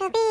little bit.